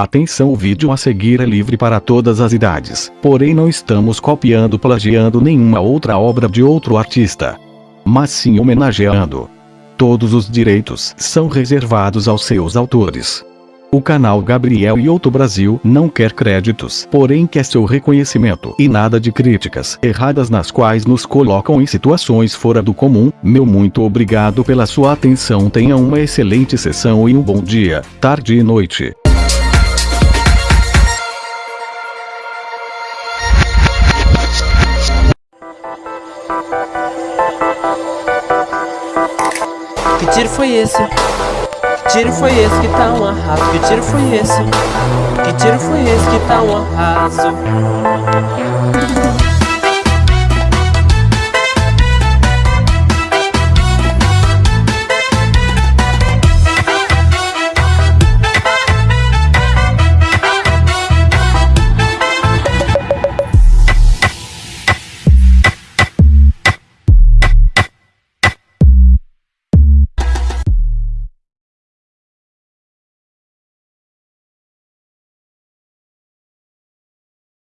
Atenção o vídeo a seguir é livre para todas as idades, porém não estamos copiando plagiando nenhuma outra obra de outro artista. Mas sim homenageando. Todos os direitos são reservados aos seus autores. O canal Gabriel Ioto Brasil não quer créditos, porém quer seu reconhecimento e nada de críticas erradas nas quais nos colocam em situações fora do comum. Meu muito obrigado pela sua atenção. Tenha uma excelente sessão e um bom dia, tarde e noite. Que tiro foi esse? Que tiro foi esse que tá um arraso? Que tiro foi esse? Que tiro foi esse que tá um arraso?